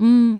Hum.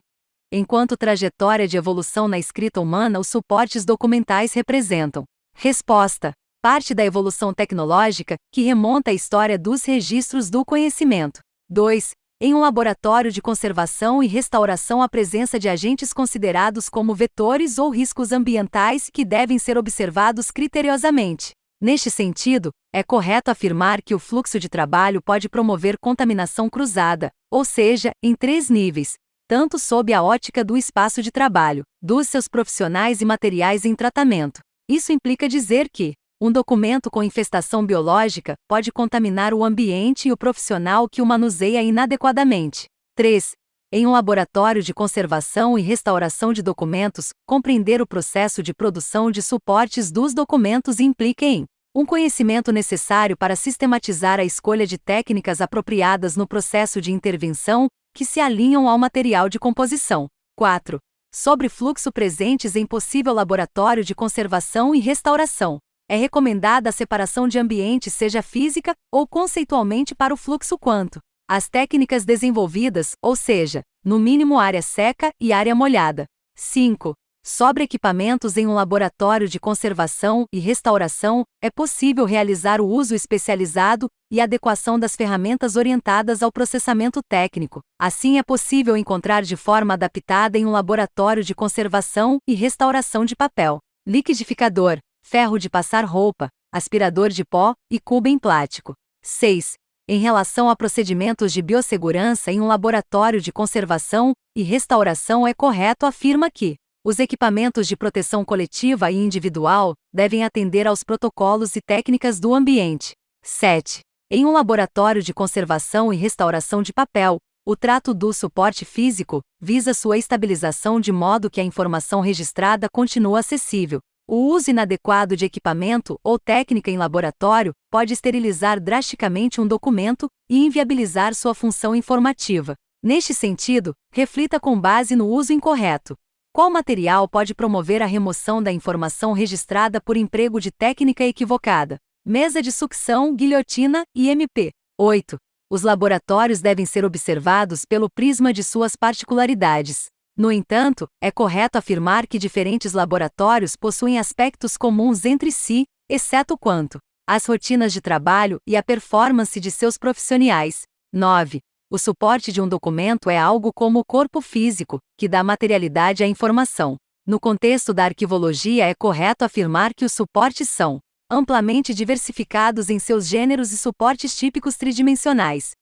Enquanto trajetória de evolução na escrita humana, os suportes documentais representam. Resposta: parte da evolução tecnológica, que remonta à história dos registros do conhecimento. 2. Em um laboratório de conservação e restauração, a presença de agentes considerados como vetores ou riscos ambientais que devem ser observados criteriosamente. Neste sentido, é correto afirmar que o fluxo de trabalho pode promover contaminação cruzada, ou seja, em três níveis, tanto sob a ótica do espaço de trabalho, dos seus profissionais e materiais em tratamento. Isso implica dizer que, um documento com infestação biológica pode contaminar o ambiente e o profissional que o manuseia inadequadamente. 3. Em um laboratório de conservação e restauração de documentos, compreender o processo de produção de suportes dos documentos implica em um conhecimento necessário para sistematizar a escolha de técnicas apropriadas no processo de intervenção que se alinham ao material de composição. 4. Sobre fluxo presentes em possível laboratório de conservação e restauração. É recomendada a separação de ambiente, seja física ou conceitualmente, para o fluxo quanto as técnicas desenvolvidas, ou seja, no mínimo área seca e área molhada. 5. Sobre equipamentos em um laboratório de conservação e restauração, é possível realizar o uso especializado e adequação das ferramentas orientadas ao processamento técnico. Assim, é possível encontrar de forma adaptada em um laboratório de conservação e restauração de papel, liquidificador, ferro de passar roupa, aspirador de pó e cubo em plástico. 6. Em relação a procedimentos de biossegurança em um laboratório de conservação e restauração, é correto afirma que os equipamentos de proteção coletiva e individual devem atender aos protocolos e técnicas do ambiente. 7. Em um laboratório de conservação e restauração de papel, o trato do suporte físico visa sua estabilização de modo que a informação registrada continue acessível. O uso inadequado de equipamento ou técnica em laboratório pode esterilizar drasticamente um documento e inviabilizar sua função informativa. Neste sentido, reflita com base no uso incorreto. Qual material pode promover a remoção da informação registrada por emprego de técnica equivocada? Mesa de sucção, guilhotina e MP. 8. Os laboratórios devem ser observados pelo prisma de suas particularidades. No entanto, é correto afirmar que diferentes laboratórios possuem aspectos comuns entre si, exceto quanto às rotinas de trabalho e à performance de seus profissionais. 9. O suporte de um documento é algo como o corpo físico, que dá materialidade à informação. No contexto da arquivologia, é correto afirmar que os suportes são amplamente diversificados em seus gêneros e suportes típicos tridimensionais,